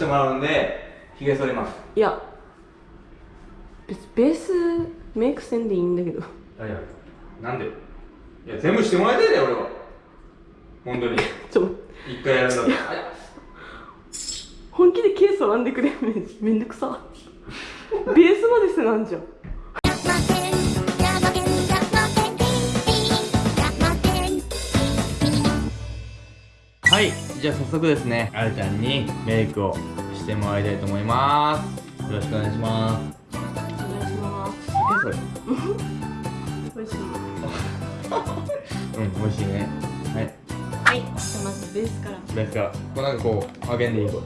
してもらうんでひげ剃ります。いや別ベースメイクせんでいいんだけど。いやいやなんで？いや全部してもらいたいだよ俺は。本当に。ちょっと。一回やるんだったら。本気で毛剃らんでくれ。めめんどくさ。ベースまでせなんじゃん。はいじゃあ早速ですね。あるちゃんにメイクをしてもらいたいと思います。よろしくお願いします。お願いします。酒それ。美味しい。うん美味しいね。はい。はい。じゃあまずベースから。ベースから。こうなんかこう揚げんでいい？これ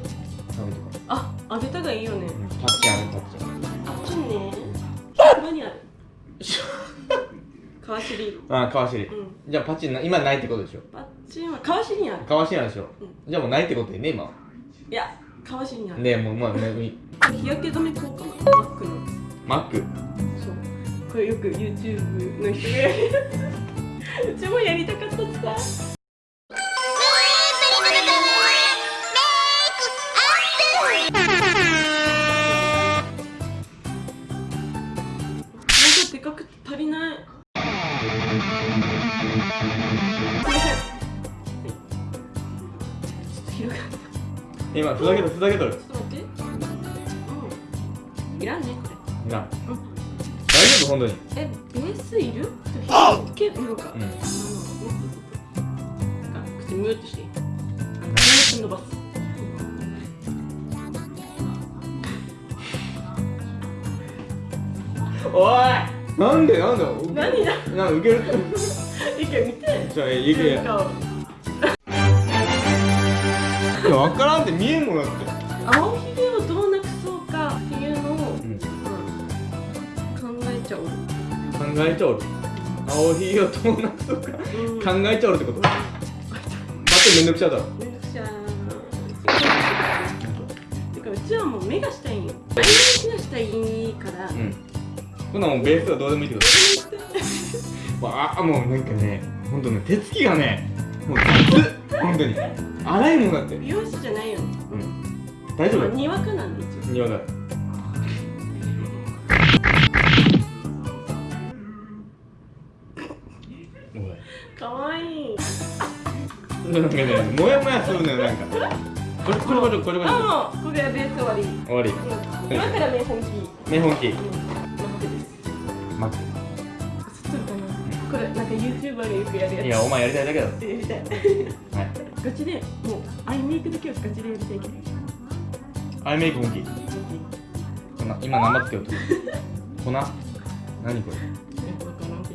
頼むとかあ揚げたがいいよね。うんパッチンあるパッチンあっちね川尻。あ川尻、うじゃあパッチンな今ないってことでしょ？パッチンは川尻にある。川尻なんでしょ、うじゃあもうないってことでね今は。いや川尻にある、ねえもうまあねい日焼け止め効果マックの。マック？そう。これよく YouTube の人がやるやつうちもやりたかったさ今ふざけとるふざけとる。ちょっと待って。うん。いらんねこれ。なうん。大丈夫本当に。え、ベースいる？あけ色が。うん。あ口ムーってして。あムーって伸ばす。おいなんでなんで？何だ？なんかウケる？一回見て。じゃあいけや顔いや分からんって見えんもんだって。青ひげをどうなくそうかっていうのを、うんうん考えちゃおう。考えちゃおる青ひげをどうなくそうか。うん。考えちゃおるってこと？だってめんどくちゃだろ。めんどくちゃーてかうちはもう目がしたいんよ。アイラインがしたいから。うん。こんなんもうベースはどうでもいいってこと？ああもうなんかねほんとね手つきがねもう雑ほんとに荒いもんだって美容師じゃないよ。うん大丈夫？まあにわかなんで一応。庭だかわいい。なんかねもやもやするのよなんかこれこれこれこれこれあもうこれはベース終わり。終わりうん今からね本気。目本気うん。待ってです。待っ映ってるかな。これなんか YouTuber がよくやるやていやお前やりたいだけだろつ。やりたい。はいガチでもうアイメイクだけはガチでやりたいけど。アイメイク本気こんな今生つけようと粉何これ？よくわからんけ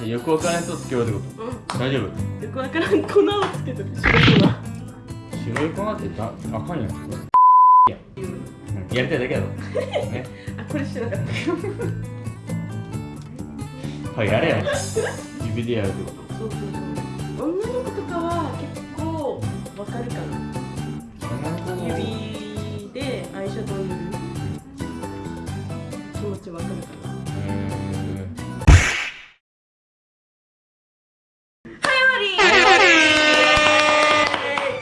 ど。いやよくわからん人つけようってこうん。うん。と大丈夫？よくわからん粉をつけとる。白い粉。白い粉ってだあかんやんいや、うん、やりたいだけだろ ねあこれしてなかった。はいやれや。指でやるってことそうそうそう。女の子とかは結構わかるかな。女の子も指でアイシャドウ塗る気持ちわかるかな。えー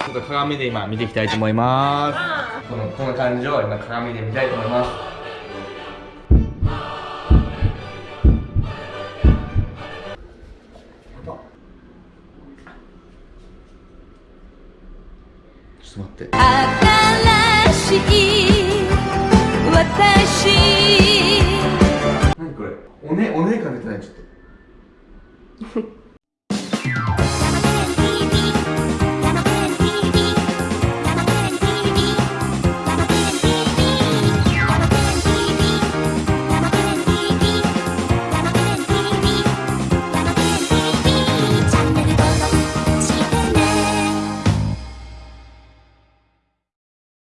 ちょっと鏡で今見ていきたいと思います。このこの感じを今鏡で見たいと思いますちょっと待って。新しい私。何これ？おねおね感出てない？ちょっと